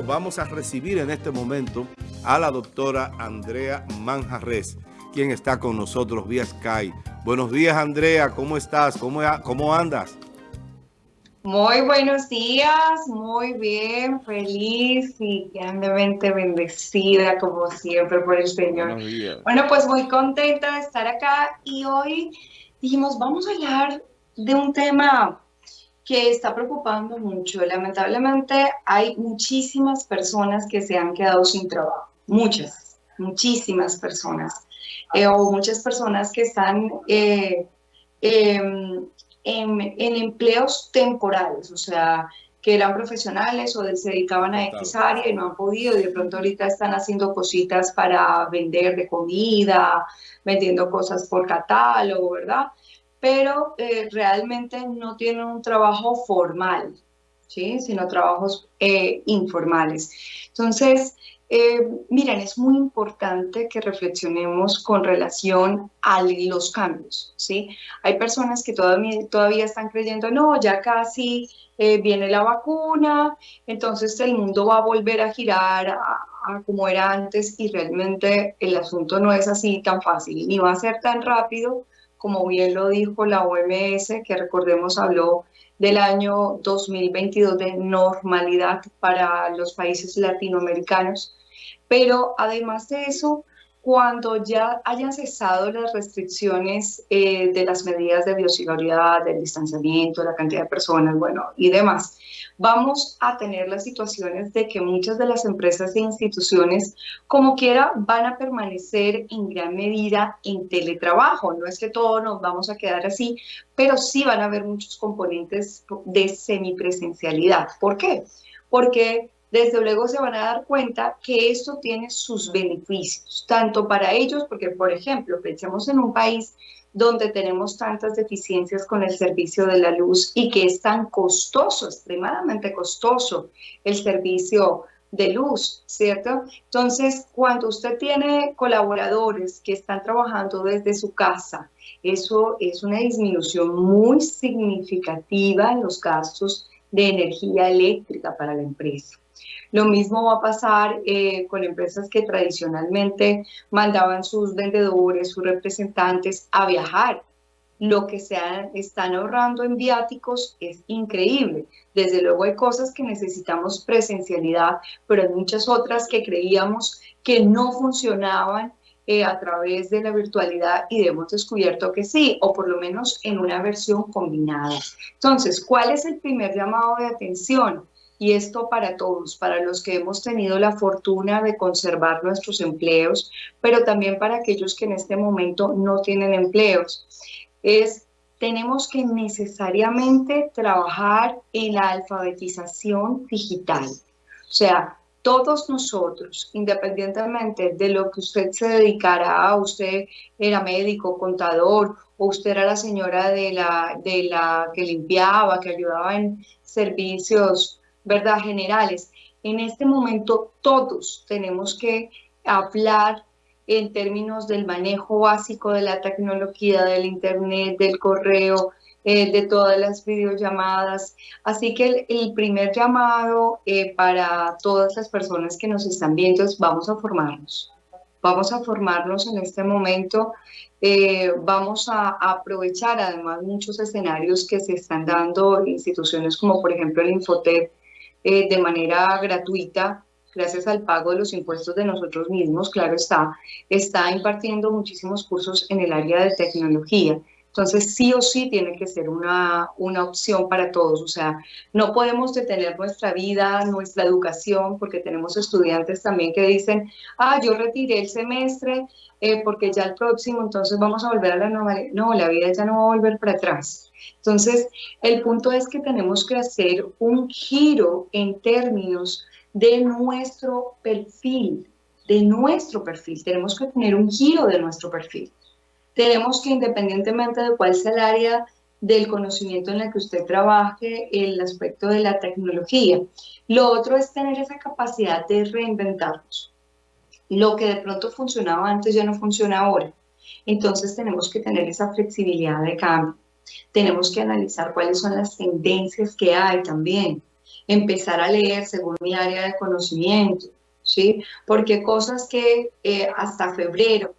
Vamos a recibir en este momento a la doctora Andrea Manjarres, quien está con nosotros vía Sky. Buenos días, Andrea. ¿Cómo estás? ¿Cómo, cómo andas? Muy buenos días, muy bien, feliz y grandemente bendecida como siempre por el Señor. Bueno, pues muy contenta de estar acá y hoy dijimos, vamos a hablar de un tema que está preocupando mucho. Lamentablemente hay muchísimas personas que se han quedado sin trabajo, muchas, muchísimas personas, eh, o muchas personas que están eh, em, en, empleos temporales, o sea, que eran profesionales o se dedicaban a X área y no han podido, y de pronto ahorita están haciendo cositas para vender de comida, vendiendo cosas por catálogo, ¿verdad? Pero eh, realmente no tienen un trabajo formal, ¿sí? sino trabajos eh, informales. Entonces, eh, miren, es muy importante que reflexionemos con relación a los cambios, ¿sí? Hay personas que todavía, todavía están creyendo, no, ya casi viene la vacuna, entonces el mundo va a volver a girar a, como era antes y realmente el asunto no es así tan fácil, ni va a ser tan rápido como bien lo dijo la OMS, que recordemos habló del año 2022 de normalidad para los países latinoamericanos. Pero además de eso, cuando ya hayan cesado las restricciones eh, de las medidas de bioseguridad, del distanciamiento, la cantidad de personas, bueno, y demás, vamos a tener las situaciones de que muchas de las empresas e instituciones, como quiera, van a permanecer en gran medida en teletrabajo. No es que todos nos vamos a quedar así, pero sí van a haber muchos componentes de semipresencialidad. ¿Por qué? Porque desde luego se van a dar cuenta que esto tiene sus beneficios, tanto para ellos, porque por ejemplo, pensemos en un país donde tenemos tantas deficiencias con el servicio de la luz y que es tan costoso, extremadamente costoso el servicio de luz, ¿cierto? Entonces, cuando usted tiene colaboradores que están trabajando desde su casa, eso es una disminución muy significativa en los gastos de energía eléctrica para la empresa. Lo mismo va a pasar eh, con empresas que tradicionalmente mandaban sus vendedores, sus representantes a viajar. Lo que se están ahorrando en viáticos es increíble. Desde luego hay cosas que necesitamos presencialidad, pero hay muchas otras que creíamos que no funcionaban eh, a través de la virtualidad y hemos descubierto que sí, o por lo menos en una versión combinada. Entonces, ¿cuál es el primer llamado de atención? Y esto para todos, para los que hemos tenido la fortuna de conservar nuestros empleos, pero también para aquellos que en este momento no tienen empleos. Es, tenemos que necesariamente trabajar en la alfabetización digital. O sea, todos nosotros, independientemente de lo que usted se dedicara, usted era médico, contador, o usted era la señora de la, de la que limpiaba, que ayudaba en servicios ¿verdad? Generales. En este momento todos tenemos que hablar en términos del manejo básico de la tecnología, del internet, del correo, eh, de todas las videollamadas. Así que el, primer llamado eh, para todas las personas que nos están viendo es vamos a formarnos. Vamos a formarnos en este momento. Eh, vamos a, aprovechar además muchos escenarios que se están dando instituciones como por ejemplo el Infotep, eh, de manera gratuita, gracias al pago de los impuestos de nosotros mismos, claro está, está impartiendo muchísimos cursos en el área de tecnología. Entonces, sí o sí tiene que ser una, una opción para todos. O sea, no podemos detener nuestra vida, nuestra educación, porque tenemos estudiantes también que dicen, ah, yo retiré el semestre eh, porque ya el próximo, entonces vamos a volver a la normalidad. No, la vida ya no va a volver para atrás. Entonces, el punto es que tenemos que hacer un giro en términos de nuestro perfil, de nuestro perfil. Tenemos que tener un giro de nuestro perfil. Tenemos que, independientemente de cuál sea el área del conocimiento en el que usted trabaje, el aspecto de la tecnología. Lo otro es tener esa capacidad de reinventarnos. Lo que de pronto funcionaba antes ya no funciona ahora. Entonces tenemos que tener esa flexibilidad de cambio. Tenemos que analizar cuáles son las tendencias que hay también. empezar a leer según mi área de conocimiento, ¿sí? Porque cosas que eh, hasta febrero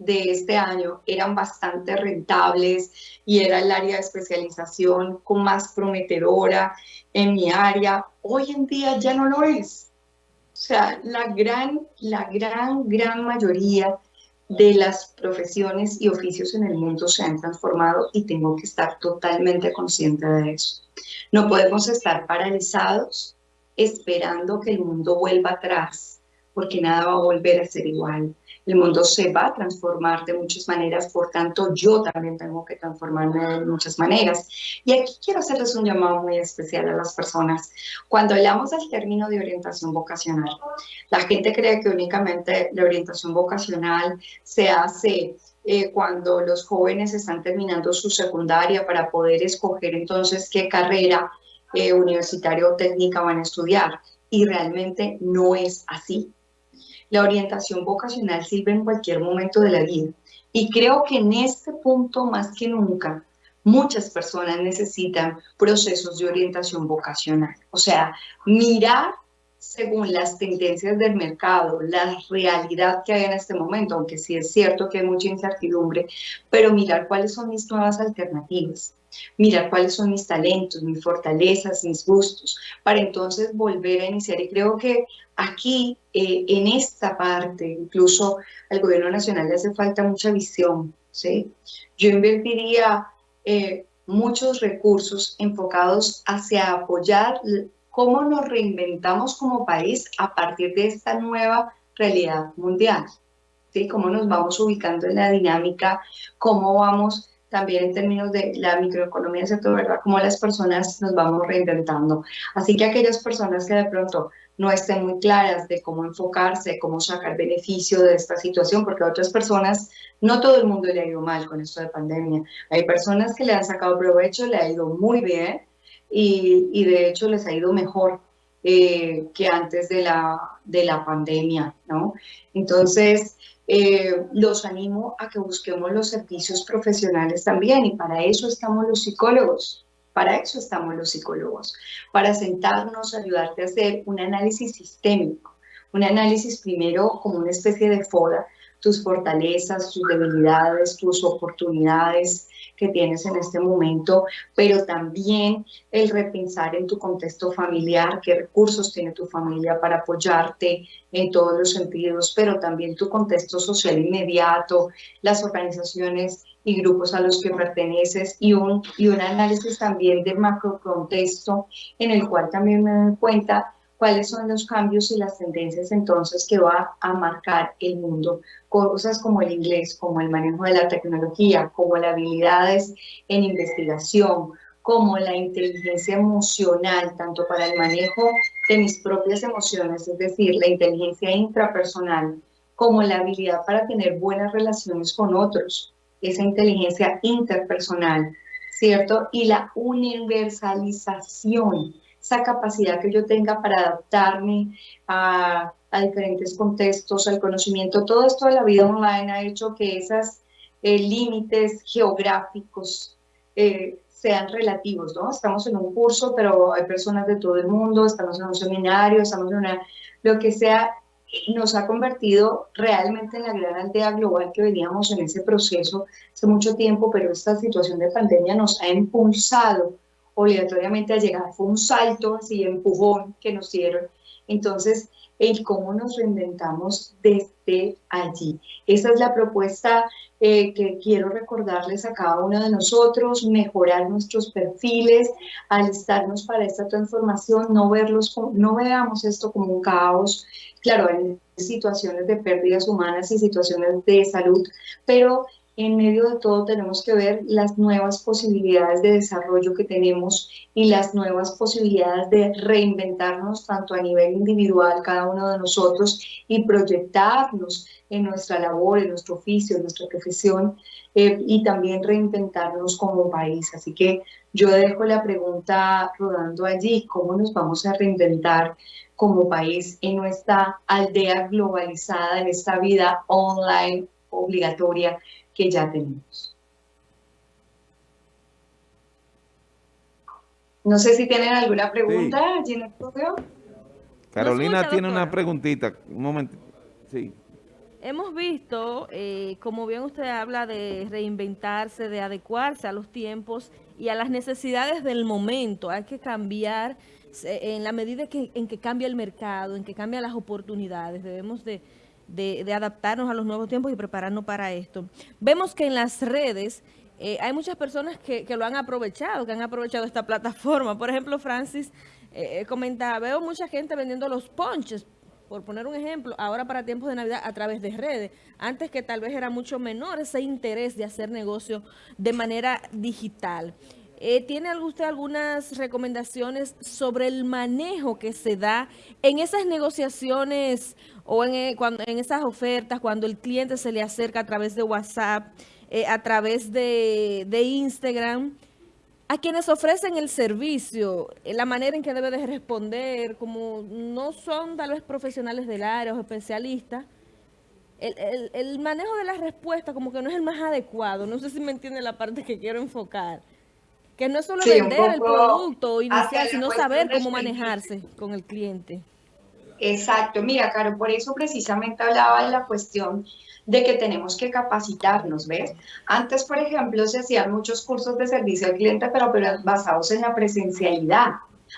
de este año eran bastante rentables y era el área de especialización con más prometedora en mi área, hoy en día ya no lo es. O sea, la gran, la gran, gran mayoría de las profesiones y oficios en el mundo se han transformado y tengo que estar totalmente consciente de eso. No podemos estar paralizados esperando que el mundo vuelva atrás, porque nada va a volver a ser igual el mundo se va a transformar de muchas maneras, por tanto yo también tengo que transformarme de muchas maneras. Y aquí quiero hacerles un llamado muy especial a las personas. Cuando hablamos del término de orientación vocacional, la gente cree que únicamente la orientación vocacional se hace eh, cuando los jóvenes están terminando su secundaria para poder escoger entonces qué carrera eh, universitaria o técnica van a estudiar. Y realmente no es así. La orientación vocacional sirve en cualquier momento de la vida. Y creo que en este punto, más que nunca, muchas personas necesitan procesos de orientación vocacional. O sea, mirar según las tendencias del mercado, la realidad que hay en este momento, aunque sí es cierto que hay mucha incertidumbre, pero mirar cuáles son mis nuevas alternativas, mirar cuáles son mis talentos, mis fortalezas, mis gustos, para entonces volver a iniciar. Y creo que aquí, eh, en esta parte, incluso al gobierno nacional le hace falta mucha visión, ¿sí? Yo invertiría eh, muchos recursos enfocados hacia apoyar cómo nos reinventamos como país a partir de esta nueva realidad mundial. ¿sí? Cómo nos vamos ubicando en la dinámica, cómo vamos también en términos de la microeconomía, ¿cierto? ¿verdad? Cómo las personas nos vamos reinventando. Así que aquellas personas que de pronto no estén muy claras de cómo enfocarse, cómo sacar beneficio de esta situación, porque a otras personas, no todo el mundo le ha ido mal con esto de pandemia. Hay personas que le han sacado provecho, le ha ido muy bien, y, de hecho les ha ido mejor eh, que antes de la, de la pandemia, ¿no? Entonces, eh, los animo a que busquemos los servicios profesionales también y para eso estamos los psicólogos, para eso estamos los psicólogos, para sentarnos, ayudarte a hacer un análisis sistémico, un análisis primero como una especie de foda, tus fortalezas, tus debilidades, tus oportunidades, que tienes en este momento, pero también el repensar en tu contexto familiar, qué recursos tiene tu familia para apoyarte en todos los sentidos, pero también tu contexto social inmediato, las organizaciones y grupos a los que perteneces y un, y un análisis también del macro contexto en el cual también me doy cuenta cuáles son los cambios y las tendencias entonces que va a marcar el mundo. Cosas como el inglés, como el manejo de la tecnología, como las habilidades en investigación, como la inteligencia emocional, tanto para el manejo de mis propias emociones, es decir, la inteligencia intrapersonal, como la habilidad para tener buenas relaciones con otros, esa inteligencia interpersonal, ¿cierto? Y la universalización esa capacidad que yo tenga para adaptarme a, diferentes contextos, al conocimiento. Todo esto de la vida online ha hecho que esos eh, límites geográficos eh, sean relativos, ¿no? Estamos en un curso, pero hay personas de todo el mundo, estamos en un seminario, estamos en una, lo que sea, nos ha convertido realmente en la gran aldea global que veníamos en ese proceso hace mucho tiempo, pero esta situación de pandemia nos ha impulsado obligatoriamente a llegar. Fue un salto así, empujón que nos dieron. Entonces, el cómo nos reinventamos desde allí. Esa es la propuesta eh, que quiero recordarles a cada uno de nosotros, mejorar nuestros perfiles, alistarnos para esta transformación, no, verlos, no veamos esto como un caos, claro, hay situaciones de pérdidas humanas y situaciones de salud, pero en medio de todo tenemos que ver las nuevas posibilidades de desarrollo que tenemos y las nuevas posibilidades de reinventarnos tanto a nivel individual cada uno de nosotros y proyectarnos en nuestra labor, en nuestro oficio, en nuestra profesión eh, y también reinventarnos como país. Así que yo dejo la pregunta rodando allí, ¿cómo nos vamos a reinventar como país en nuestra aldea globalizada, en esta vida online obligatoria que ya tenemos. No sé si tienen alguna pregunta allí en el estudio. Carolina tiene una preguntita. Un momento. Sí. Hemos visto, eh, como bien usted habla, de reinventarse, de adecuarse a los tiempos y a las necesidades del momento. Hay que cambiar en la medida que, en que cambia el mercado, en que cambian las oportunidades. Debemos de, adaptarnos a los nuevos tiempos y prepararnos para esto. Vemos que en las redes eh, hay muchas personas que, lo han aprovechado, que han aprovechado esta plataforma. Por ejemplo, Francis eh, comentaba, veo mucha gente vendiendo los ponches, por poner un ejemplo, ahora para tiempos de Navidad a través de redes. Antes que tal vez era mucho menor ese interés de hacer negocio de manera digital. Eh, ¿Tiene usted algunas recomendaciones sobre el manejo que se da en esas negociaciones o en, eh, cuando, en esas ofertas, cuando el cliente se le acerca a través de WhatsApp, eh, a través de, de Instagram? a quienes ofrecen el servicio, la manera en que debe de responder, como no son tal vez profesionales del área o especialistas, el, manejo de la respuesta como que no es el más adecuado. No sé si me entiende la parte que quiero enfocar. Que no es solo vender el producto inicial, sino saber cómo manejarse con el cliente. Exacto. Mira, Caro, por eso precisamente hablaba de la cuestión de que tenemos que capacitarnos, ¿ves? Antes, por ejemplo, se hacían muchos cursos de servicio al cliente, pero, basados en la presencialidad.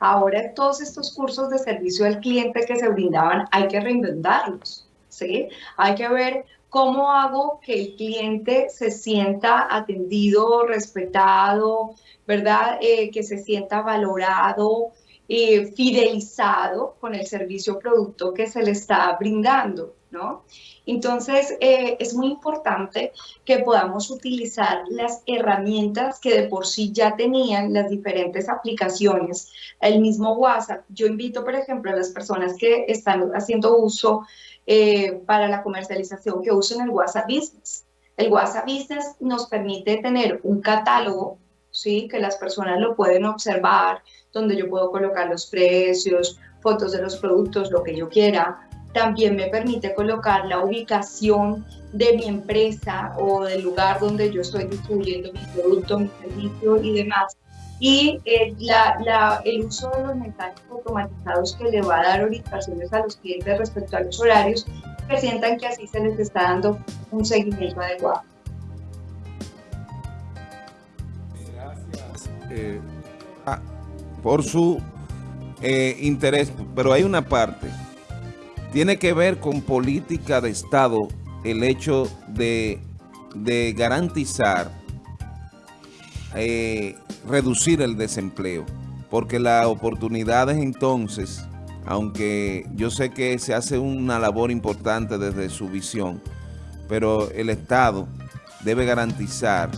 Ahora todos estos cursos de servicio al cliente que se brindaban hay que reinventarlos, ¿sí? Hay que ver cómo hago que el cliente se sienta atendido, respetado, ¿verdad? Eh, que se sienta valorado, eh, fidelizado con el servicio o producto que se le está brindando, ¿no? Entonces, eh, es muy importante que podamos utilizar las herramientas que de por sí ya tenían las diferentes aplicaciones, el mismo WhatsApp. Yo invito, por ejemplo, a las personas que están haciendo uso eh, para la comercialización que usen el WhatsApp Business. El WhatsApp Business nos permite tener un catálogo, ¿sí? que las personas lo pueden observar, donde yo puedo colocar los precios, fotos de los productos, lo que yo quiera, también me permite colocar la ubicación de mi empresa o del lugar donde yo estoy distribuyendo mi producto, mi servicio y demás. Y eh, la, el uso de los mensajes automatizados que le va a dar orientaciones a los clientes respecto a los horarios, que sientan que así se les está dando un seguimiento adecuado. Eh, ah, por su eh, interés, pero hay una parte. Tiene que ver con política de Estado el hecho de, garantizar, eh, reducir el desempleo, porque las oportunidades entonces, aunque yo sé que se hace una labor importante desde su visión, pero el Estado debe garantizar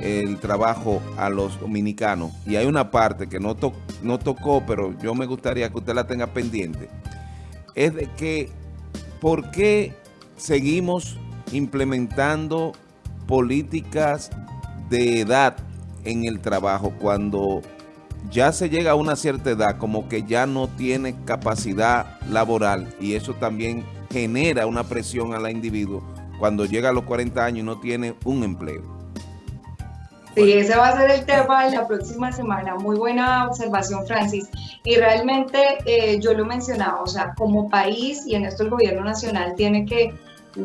el trabajo a los dominicanos. Y hay una parte que no, no tocó, pero yo me gustaría que usted la tenga pendiente, es de que ¿por qué seguimos implementando políticas de edad en el trabajo cuando ya se llega a una cierta edad como que ya no tiene capacidad laboral y eso también genera una presión a la individuo cuando llega a los 40 años y no tiene un empleo? Sí, ese va a ser el tema de la próxima semana. Muy buena observación, Francis. Y realmente eh, yo lo mencionaba, o sea, como país y en esto el gobierno nacional tiene que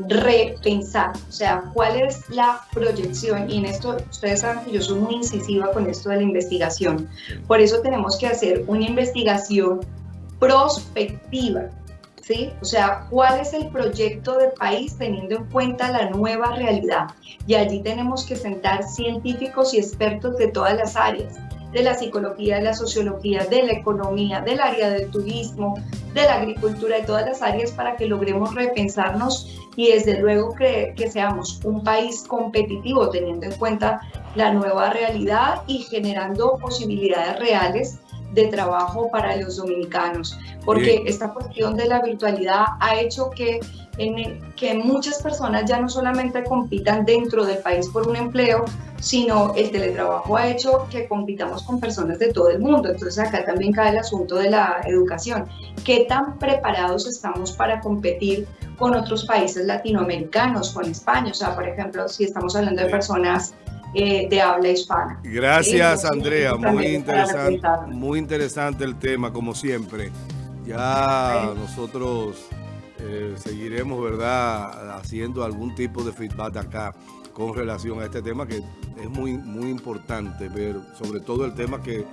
repensar, o sea, cuál es la proyección. Y en esto, ustedes saben que yo soy muy incisiva con esto de la investigación. Por eso tenemos que hacer una investigación prospectiva. O sea, ¿cuál es el proyecto de país teniendo en cuenta la nueva realidad? Y allí tenemos que sentar científicos y expertos de todas las áreas, de la psicología, de la sociología, de la economía, del área del turismo, de la agricultura, de todas las áreas para que logremos repensarnos y desde luego que, que seamos un país competitivo teniendo en cuenta la nueva realidad y generando posibilidades reales de trabajo para los dominicanos, porque esta cuestión de la virtualidad ha hecho que, en, que muchas personas ya no solamente compitan dentro del país por un empleo, sino el teletrabajo ha hecho que compitamos con personas de todo el mundo. Entonces acá también cae el asunto de la educación. ¿Qué tan preparados estamos para competir con otros países latinoamericanos, con España? O sea, por ejemplo, si estamos hablando de personas eh, de habla hispana. Gracias, Andrea. Muy interesante, muy interesante el tema, como siempre. Ya nosotros eh, seguiremos, ¿verdad?, haciendo algún tipo de feedback acá con relación a este tema que es muy, muy importante ver, sobre todo el tema que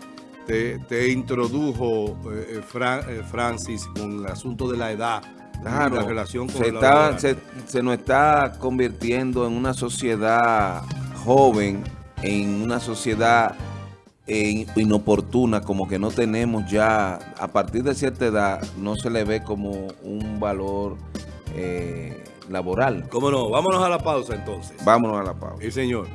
te, introdujo eh, Francis con el asunto de la edad la relación con se, está, se, nos está convirtiendo en una sociedad joven, en una sociedad eh, inoportuna, como que no tenemos ya, a partir de cierta edad, no se le ve como un valor eh, laboral. ¿Cómo no? Vámonos a la pausa entonces. Vámonos a la pausa. Sí, señor.